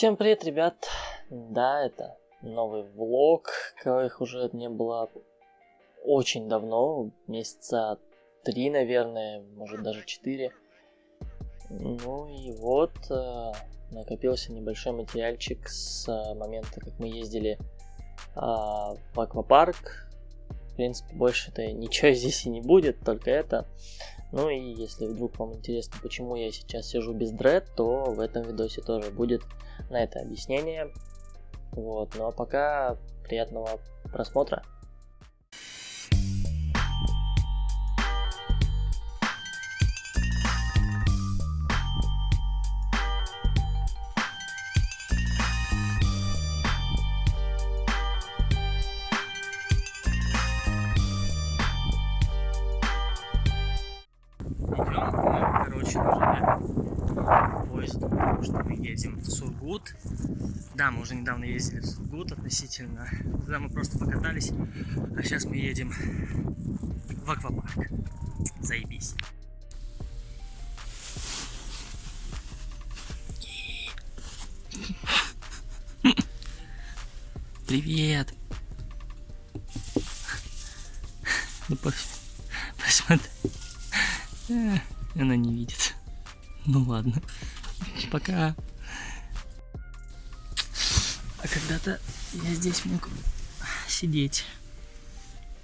Всем привет, ребят! Да, это новый влог, коих уже не было очень давно, месяца три, наверное, может даже четыре. Ну и вот, э, накопился небольшой материальчик с э, момента, как мы ездили э, в аквапарк. В принципе, больше-то ничего здесь и не будет, только это. Ну и если вдруг вам интересно, почему я сейчас сижу без дред, то в этом видосе тоже будет на это объяснение. Вот, ну а пока приятного просмотра. Едем в Сургут. Да, мы уже недавно ездили в Сургут относительно. Туда мы просто покатались. А сейчас мы едем в аквапарк. Заебись. Привет! Ну, посмотри. Она не видит. Ну ладно. Пока. А когда-то я здесь мог сидеть.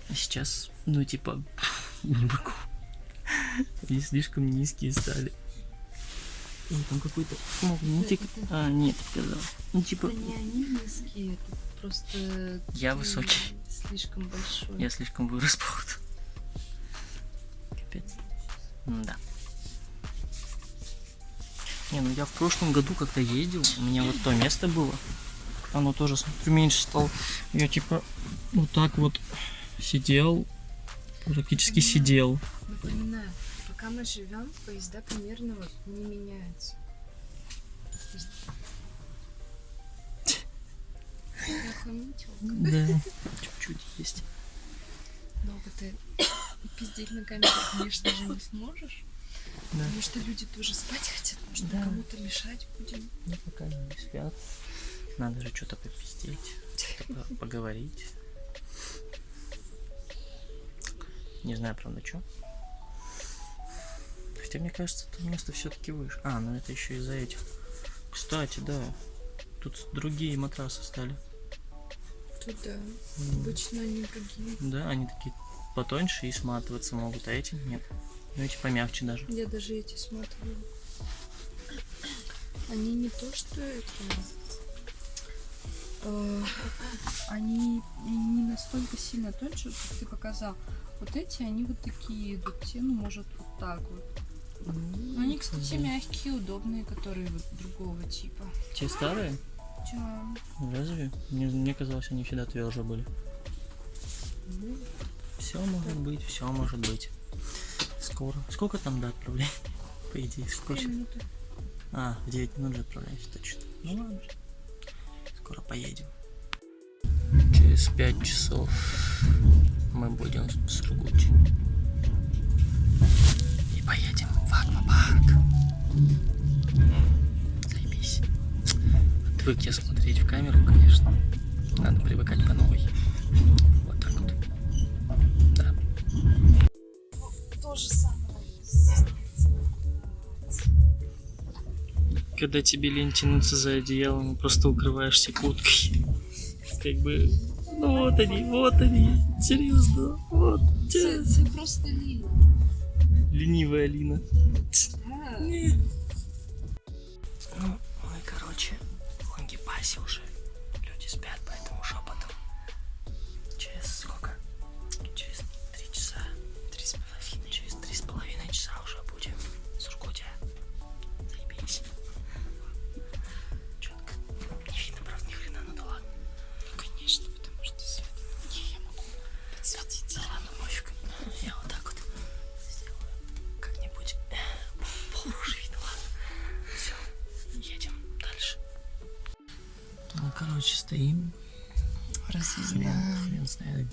А сейчас, ну, типа, не могу. Они слишком низкие стали. О, там какой-то магнитик. А, нет, сказал. Ну, типа... не они низкие, это просто... Я высокий. Слишком большой. Я слишком вырос, походу. Капец. да. Не, ну я в прошлом году когда ездил, у меня вот то место было оно тоже, смотрю, меньше стало. Я типа вот так вот сидел, практически Напоминаю, сидел. Напоминаю, пока мы живем, поезда примерно вот не меняются. Да, чуть-чуть есть. Много ты пиздеть на камеру, конечно же, не сможешь. Да. Потому что люди тоже спать хотят, может, да. кому-то мешать будем. Ну, пока не спят. Надо же что-то попиздеть, поговорить. Не знаю, правда, что. Хотя, мне кажется, это место все-таки выше. А, ну это еще из-за этих. Кстати, да. Тут другие матрасы стали. Тут да. Mm. Обычно они другие. Да, они такие потоньше и сматываться могут, а эти нет. Ну эти помягче даже. Я даже эти сматываю. Они не то, что это э, они не настолько сильно тоньше, как ты показал. Вот эти, они вот такие идут, те, ну, может, вот так вот. Ну, они, кстати, мягкие, удобные, которые вот другого типа. Те старые? Да. Разве? Мне, мне казалось, они всегда тверже были. Ну, все может да. быть, все может быть. Скоро. Сколько там до отправления? По идее, сколько? А, в 9 минут же отправляемся, точно. Ну ладно. Скоро поедем. Через 5 часов мы будем в Сургуте. И поедем в аквапарк. Заебись. Отвык я смотреть в камеру, конечно. Надо привыкать по новой. Когда тебе лень тянуться за одеялом, просто укрываешься курткой. Как бы, ну вот они, вот они, серьезно, вот. Это просто Лина. Ленивая Алина. Да. Ну, мы, короче, в Лангепасе уже. Люди спят, поэтому шепотом. Через сколько? Через три часа. Три с половиной. Через три с половиной часа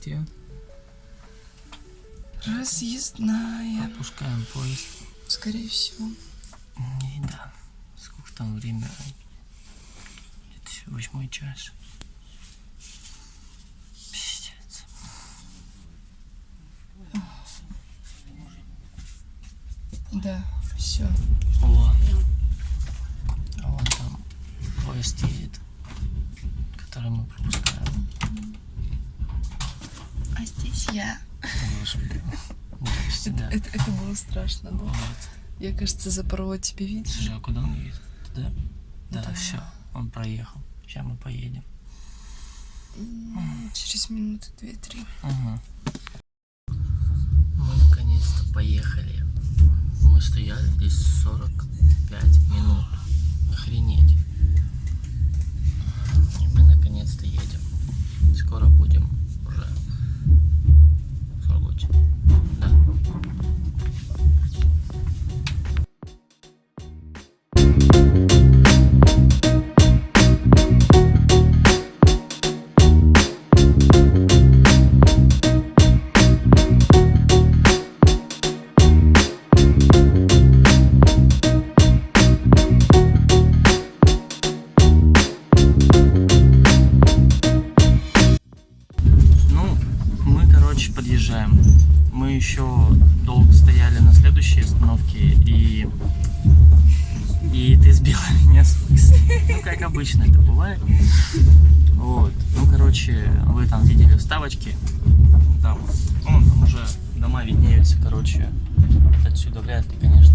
где. Разъездная. Опускаем поезд. Скорее всего. И да. Сколько там время? Восьмой час. Пиздец. Да, все. О. А вон там поезд едет, который мы пропускаем. А здесь я. Здрасте, да. Это, это было страшно, да? Вот. Я, кажется, запорвать тебе видишь? Слушай, а куда он едет? Туда? Да, Да. все, он проехал. Сейчас мы поедем. Через минуты две-три. Угу. Мы наконец-то поехали. Мы стояли здесь 45 минут. Охренеть. И мы наконец-то едем. Скоро будем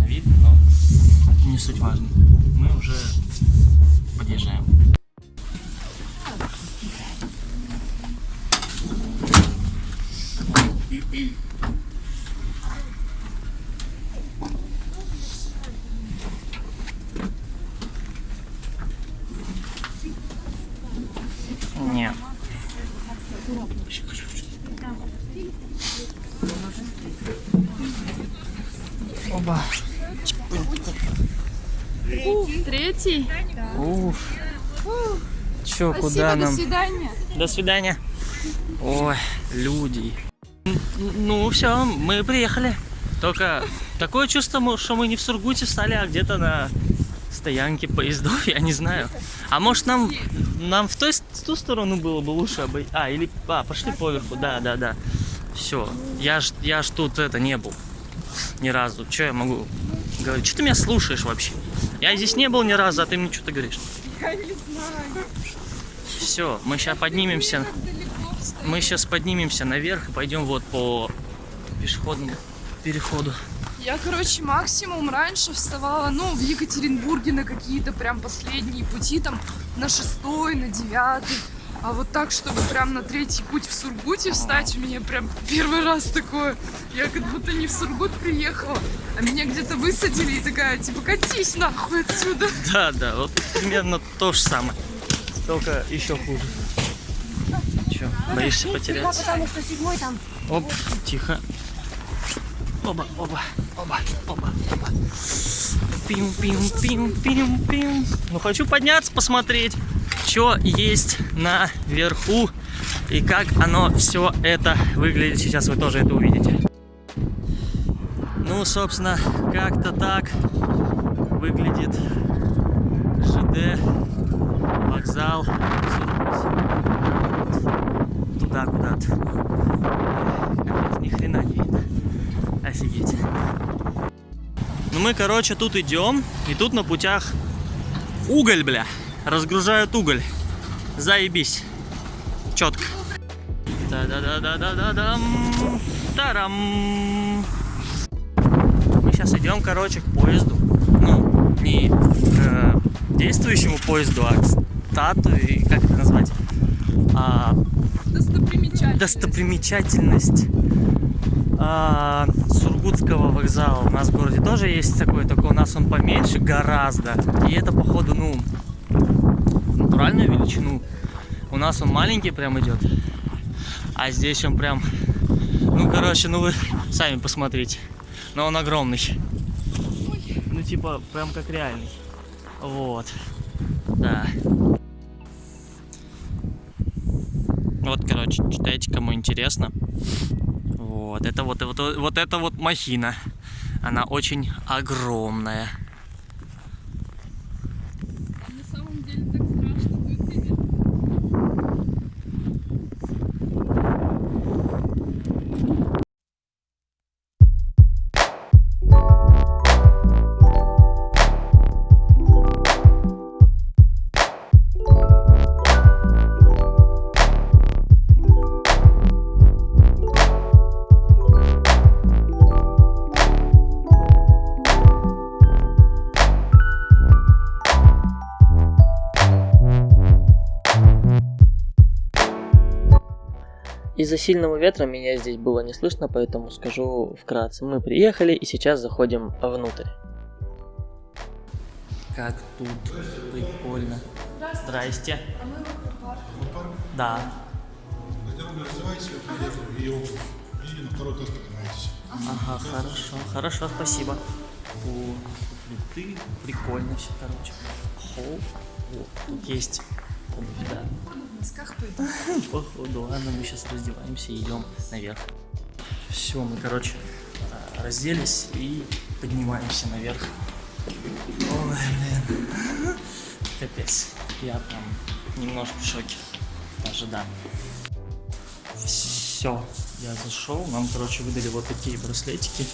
видно, но не суть важно. Мы уже подъезжаем. Нет. Оба. Третий. Уф. Чё, куда Спасибо, нам? до свидания. До свидания. Ой, люди. Ну, все, мы приехали. Только такое чувство, что мы не в Сургуте встали, а где-то на стоянке поездов, я не знаю. А может нам, нам в, той, с- в ту сторону было бы лучше обойти? А, или, а, пошли поверху, да, да, да. Все, я ж, я ж тут это не был ни разу. Че я могу говорить? Что ты меня слушаешь вообще? Я здесь не был ни разу, а ты мне что-то говоришь. Я не знаю. Все, мы сейчас поднимемся. Мы сейчас поднимемся наверх и пойдем вот по пешеходному переходу. Я, короче, максимум раньше вставала, ну, в Екатеринбурге на какие-то прям последние пути, там, на шестой, на девятый. А вот так, чтобы прям на третий путь в Сургуте встать, у меня прям первый раз такое. Я как будто не в Сургут приехала, а меня где-то высадили и такая, типа, катись нахуй отсюда. Да, да, вот примерно то же самое. Только еще хуже. Че, боишься потеряться? потому что седьмой там. Оп, тихо. Оба, оба, оба, оба, оба. Пим, пим, пим, пим, пим. Ну, хочу подняться, посмотреть, что есть наверху и как оно все это выглядит. Сейчас вы тоже это увидите. Ну, собственно, как-то так выглядит ЖД, вокзал. Туда куда-то. Ни хрена не видно. Офигеть. Ну мы, короче, тут идем, и тут на путях уголь, бля. Разгружают уголь. Заебись. Четко. Да-да-да-да-да-да-дам. Тарам. Мы сейчас идем, короче, к поезду. Ну, не к действующему поезду, а к статуе, как это назвать? А, Достопримечательность. достопримечательность а, Сургутского вокзала. У нас в городе тоже есть такой, только у нас он поменьше гораздо. И это, походу, ну, натуральную величину. У нас он маленький прям идет. А здесь он прям, ну, короче, ну вы сами посмотрите. Но он огромный. Ну, типа, прям как реальный. Вот. Да. Вот, короче, читайте, кому интересно. Вот, это вот, вот, вот это вот махина. Она очень огромная. Из-за сильного ветра меня здесь было не слышно, поэтому скажу вкратце. Мы приехали и сейчас заходим внутрь. Как тут прикольно. Здрасте. А мы в аквапарк. Да. И на второй этаж поднимаетесь. Ага, хорошо, хорошо, спасибо. О, фрукты, прикольно все, короче. Хоу, вот, тут есть обувь, да. Носках пойду. Походу, ладно, мы сейчас раздеваемся и идем наверх. Все, мы, короче, а, разделись и поднимаемся наверх. Ой, блин. Капец. Я прям немножко в шоке. Даже да. Все, я зашел. Нам, короче, выдали вот такие браслетики.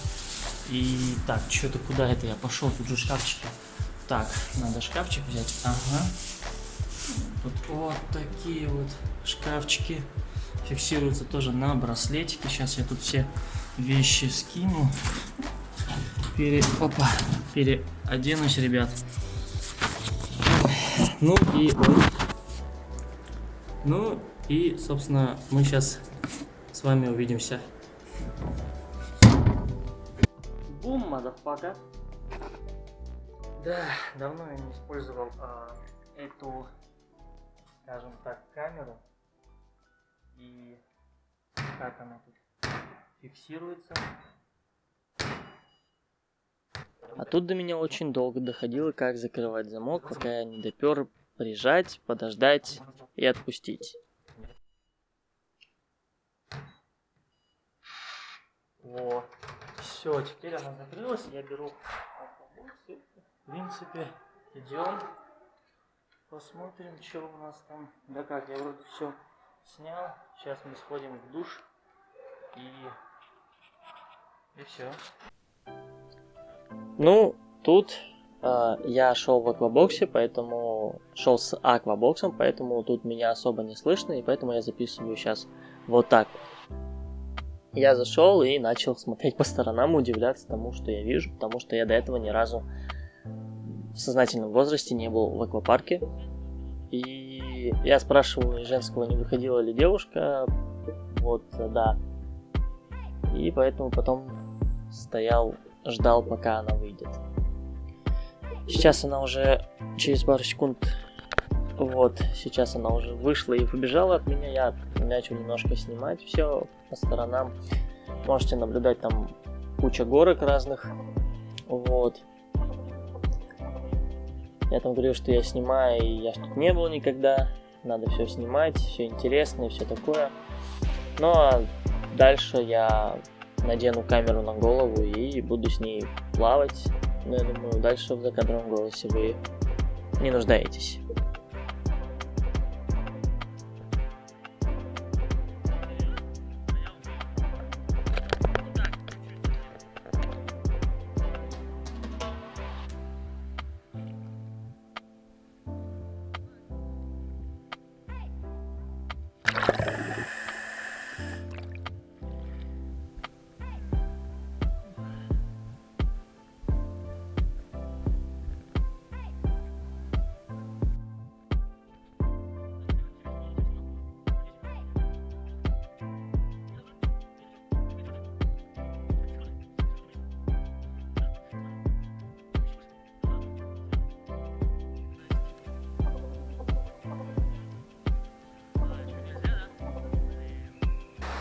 И так, что-то куда это я пошел? Тут же шкафчики. Так, надо шкафчик взять. Ага. Тут вот такие вот шкафчики фиксируются тоже на браслетике. Сейчас я тут все вещи скину. Пере... Опа, переоденусь, ребят. Ну и... Ну и, собственно, мы сейчас с вами увидимся. Бум, motherfucker. Да, давно я не использовал а, эту, скажем так, камеру. И как она тут фиксируется. А тут до меня очень долго доходило, как закрывать замок, пока я не допер прижать, подождать и отпустить. Вот. Все, теперь она закрылась. Я беру. В принципе, идем. Посмотрим, что у нас там. Да как, я вроде все снял. Сейчас мы сходим в душ. И... И все. Ну, тут э, я шел в аквабоксе, поэтому шел с аквабоксом, поэтому тут меня особо не слышно, и поэтому я записываю сейчас вот так. Я зашел и начал смотреть по сторонам, удивляться тому, что я вижу, потому что я до этого ни разу в сознательном возрасте не был в аквапарке. И я спрашивал у женского, не выходила ли девушка. Вот, да. И поэтому потом стоял, ждал, пока она выйдет. Сейчас она уже через пару секунд вот, сейчас она уже вышла и побежала от меня. Я начал немножко снимать все по сторонам. Можете наблюдать там куча горок разных. Вот. Я там говорю, что я снимаю, и я тут не был никогда. Надо все снимать, все интересно и все такое. Ну а дальше я надену камеру на голову и буду с ней плавать. Но я думаю, дальше в закадровом голосе вы не нуждаетесь.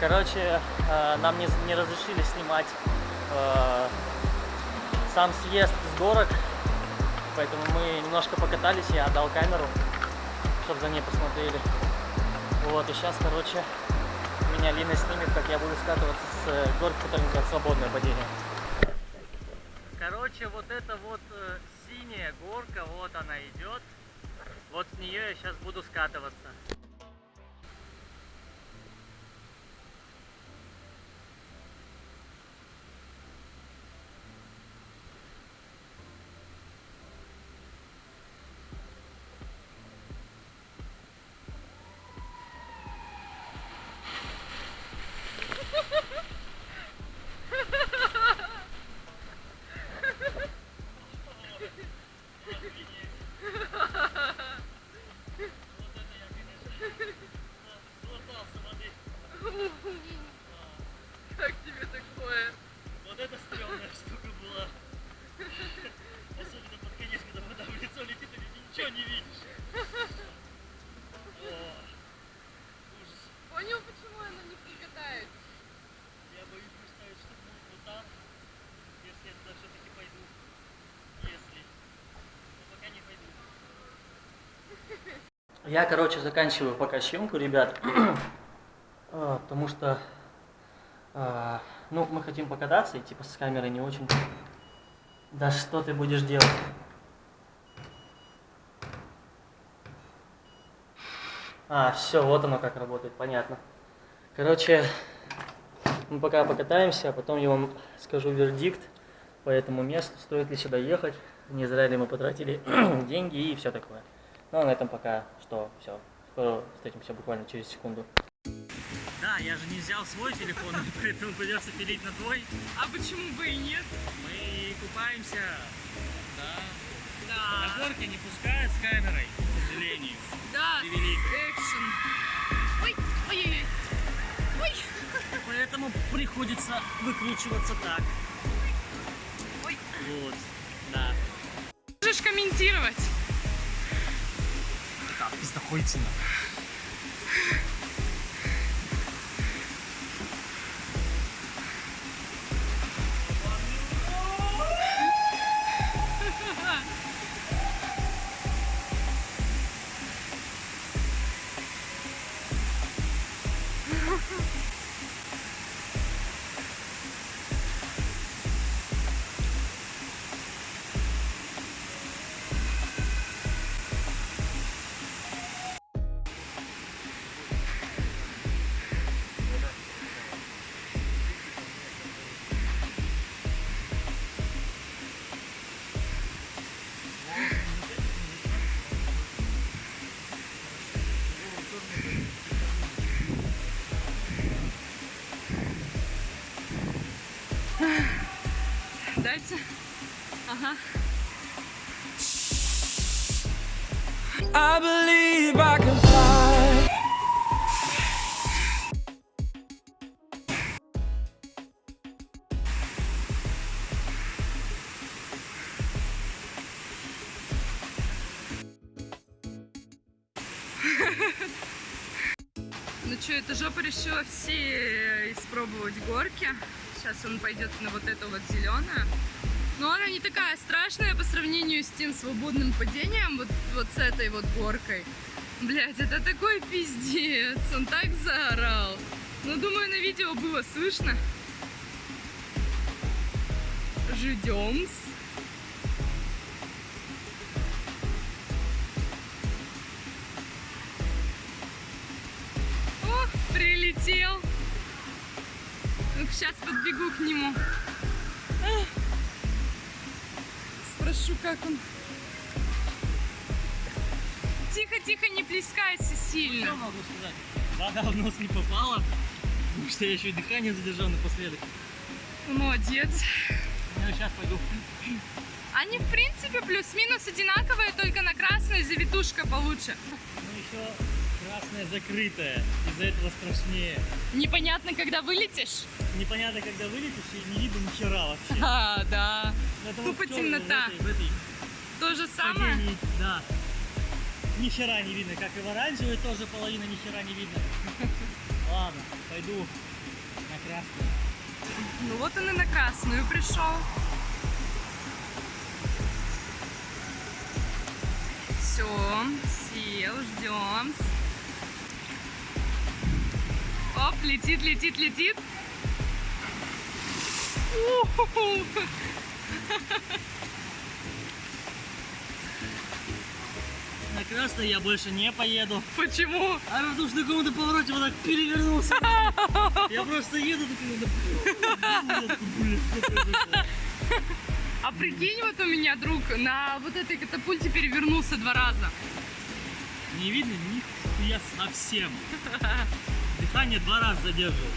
Короче, э, нам не, не разрешили снимать э, сам съезд с горок, поэтому мы немножко покатались, я отдал камеру, чтобы за ней посмотрели. Вот, и сейчас, короче, меня Лина снимет, как я буду скатываться с э, горки, которая называется «Свободное падение». Короче, вот эта вот э, синяя горка, вот она идет. Вот с нее я сейчас буду скатываться. Я, короче, заканчиваю пока съемку, ребят. А, Потому что, а, ну, мы хотим покататься, и типа с камерой не очень. Да что ты будешь делать? А, все, вот оно как работает, понятно. Короче, мы пока покатаемся, а потом я вам скажу вердикт по этому месту, стоит ли сюда ехать, не зря ли мы потратили деньги и все такое. Ну, а на этом пока что, все. Скоро встретимся буквально через секунду. Да, я же не взял свой телефон, поэтому придется пилить на твой. А почему бы и нет? Мы купаемся. Да. Да. На горке не пускают с камерой, к сожалению. Да, экшен. Ой, ой-ой-ой. Ой. Поэтому приходится выкручиваться так. Ой. Вот, да. Можешь комментировать? Пиздохуйцина. Дайте. Ага. I believe I can fly. Ну что, эта жопа решила все испробовать горки. Сейчас он пойдет на вот эту вот зеленую. Но она не такая страшная по сравнению с тем свободным падением, вот, вот с этой вот горкой. Блять, это такой пиздец. Он так заорал. Ну, думаю, на видео было слышно. Ждем. О, прилетел. Ну, сейчас подбегу к нему. Спрошу, как он. Тихо, тихо, не плескайся сильно. Что могу сказать? Вода в нос не попала, потому что я еще и дыхание задержал напоследок. Молодец. Я сейчас пойду. Они, в принципе, плюс-минус одинаковые, только на красной завитушка получше. Ну еще красная закрытая, из-за этого страшнее. Непонятно, когда вылетишь. Непонятно, когда вылетишь, и не видно ни хера вообще. А, да. Тупо чёрно темнота. В этой, в этой То же самое. падении, да. Ни хера не видно, как и в оранжевой тоже половина ни хера не видно. Ладно, пойду на красную. Ну вот он и на красную пришел. Все, сел, ждем. Оп, летит, летит, летит. У-ху-ху. На красной я больше не поеду. Почему? А потому что на каком-то повороте вот так перевернулся. Я просто еду такой, А прикинь, вот у меня друг на вот этой катапульте перевернулся два раза. Не видно нихуя совсем. Дыхание два раза задерживал.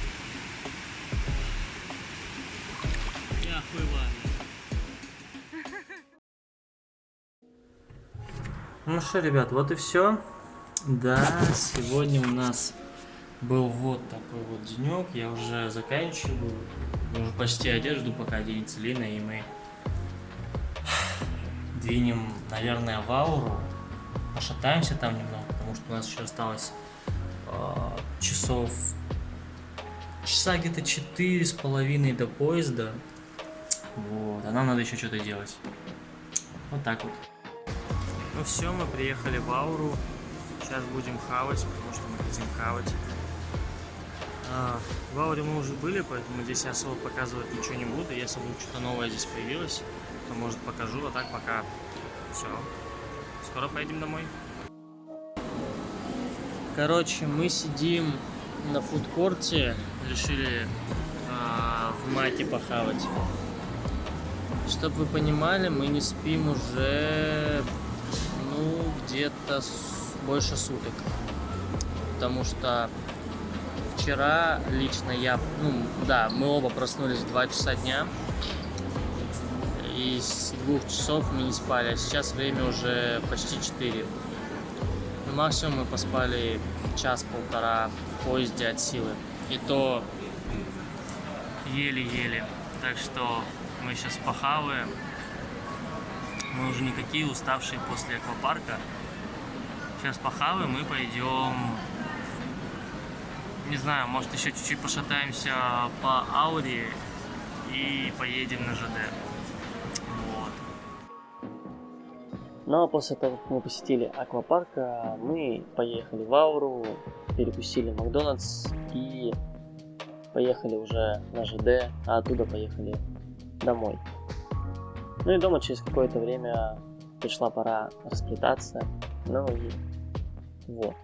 Я охуеваю. Ну что, ребят, вот и все. Да, сегодня у нас был вот такой вот денек. Я уже заканчиваю. Уже почти одежду, пока оденется Лина, и мы двинем, наверное, в ауру. пошатаемся там немного, потому что у нас еще осталось а, часов часа где-то четыре с половиной до поезда. Вот, а нам надо еще что-то делать. Вот так вот. Ну все, мы приехали в Ауру. Сейчас будем хавать, потому что мы хотим хавать. А, в Ауре мы уже были, поэтому здесь я особо показывать ничего не буду. Если вдруг что-то новое здесь появилось, то может покажу, а так пока все. Скоро поедем домой. Короче, мы сидим на фудкорте, решили а, в мате похавать. Чтобы вы понимали, мы не спим уже, где-то больше суток. Потому что вчера лично я, ну, да, мы оба проснулись в 2 часа дня. И с двух часов мы не спали, а сейчас время уже почти 4. Ну, максимум мы поспали час-полтора в поезде от силы. И то еле-еле. Так что мы сейчас похаваем. Мы уже никакие уставшие после аквапарка. Сейчас похаваем и пойдем... Не знаю, может еще чуть-чуть пошатаемся по ауре и поедем на ЖД. Вот. Ну а после того, как мы посетили аквапарк, мы поехали в Ауру, перекусили Макдональдс и поехали уже на ЖД, а оттуда поехали домой. Ну и дома через какое-то время пришла пора расплетаться, ну и вот.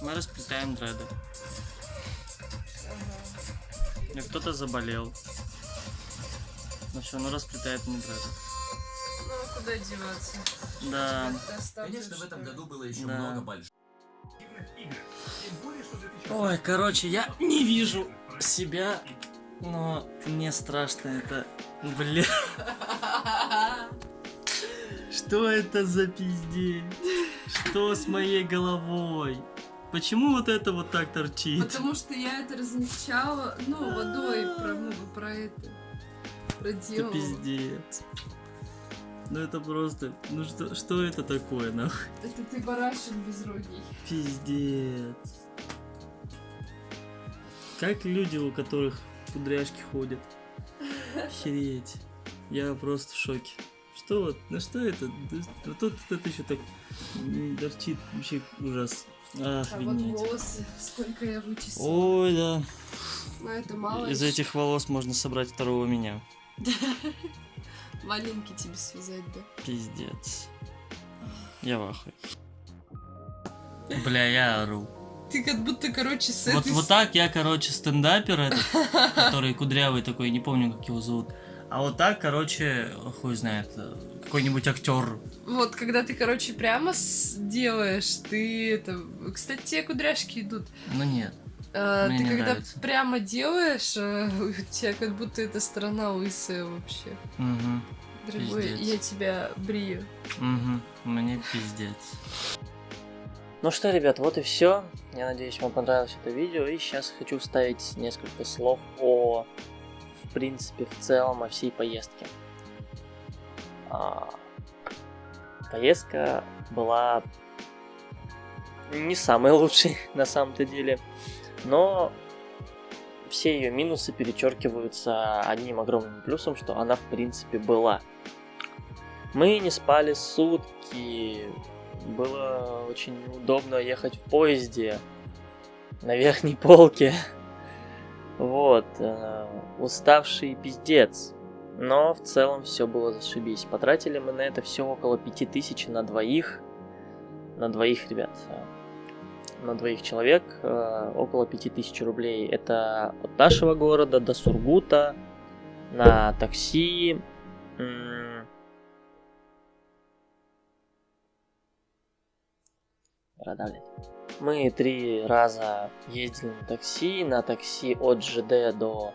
Мы расплетаем дреды. И кто-то заболел. Ну все, ну расплетает мне дреды. Ну, а куда деваться? Да. Конечно, в этом году было еще Да. много больших. Ой, короче, я не вижу себя, но мне страшно это. Бля. Что это за пиздец? Что с моей головой? Почему вот это вот так торчит? Потому что я это размягчала, ну, водой про, ну, про это. Это Проделала. пиздец. Ну это просто... Ну что, что это такое, нахуй? Это ты барашек безрогий. Пиздец. Как люди, у которых кудряшки ходят. Охереть. Я просто в шоке. Что вот, ну что это? Да Вот тут это еще так торчит, вообще ужас. А вот волосы, сколько я вычесала. Ой, да. Ну, это мало. Из этих волос можно собрать второго меня. Маленький тебе связать, да? Пиздец. Я в ахуе. Бля, я ору. Ты как будто, короче, с Вот, этой... вот так я, короче, стендапер этот, который кудрявый такой, не помню, как его зовут. А вот так, короче, хуй знает, какой-нибудь актер. Вот, когда ты, короче, прямо делаешь, ты это... Кстати, тебе кудряшки идут. Ну нет. А, Мне ты не когда нравится. прямо делаешь, а, у тебя как будто эта сторона лысая вообще. Угу. Дорогой, Пиздец. я тебя брию. Угу. Мне пиздец. Ну что, ребят, вот и все. Я надеюсь, вам понравилось это видео. И сейчас хочу вставить несколько слов о, в принципе, в целом, о всей поездке. А, поездка была не самой лучшей на самом-то деле. Но все ее минусы перечеркиваются одним огромным плюсом, что она в принципе была. Мы не спали сутки, было очень удобно ехать в поезде на верхней полке. Вот, э, уставший пиздец. Но в целом все было зашибись. Потратили мы на это все около 5000 на двоих. На двоих, ребят. э, На двоих человек э, около 5000 рублей. Это от нашего города до Сургута на такси. блядь. Мы три раза ездили на такси, на такси от ЖД до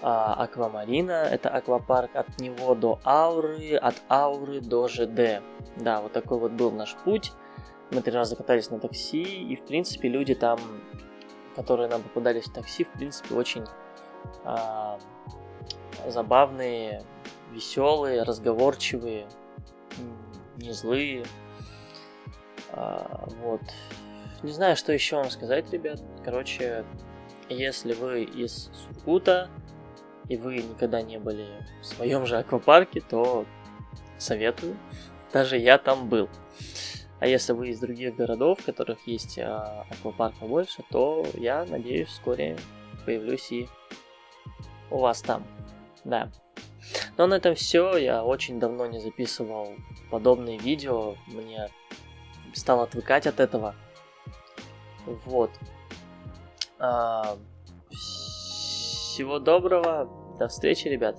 а, Аквамарина, это аквапарк, от него до Ауры, от Ауры до ЖД. Да, вот такой вот был наш путь. Мы три раза катались на такси, и в принципе люди там, которые нам попадались в такси, в принципе очень а, забавные, веселые, разговорчивые. не злые. А, вот. Не знаю, что еще вам сказать, ребят. Короче, если вы из Сургута и вы никогда не были в своем же аквапарке, то советую. Даже я там был. А если вы из других городов, в которых есть а, аквапарк побольше, то я надеюсь вскоре появлюсь и у вас там. Да. Но на этом все. Я очень давно не записывал подобные видео. Мне стал отвыкать от этого. Вот. А, всего доброго. До встречи, ребят.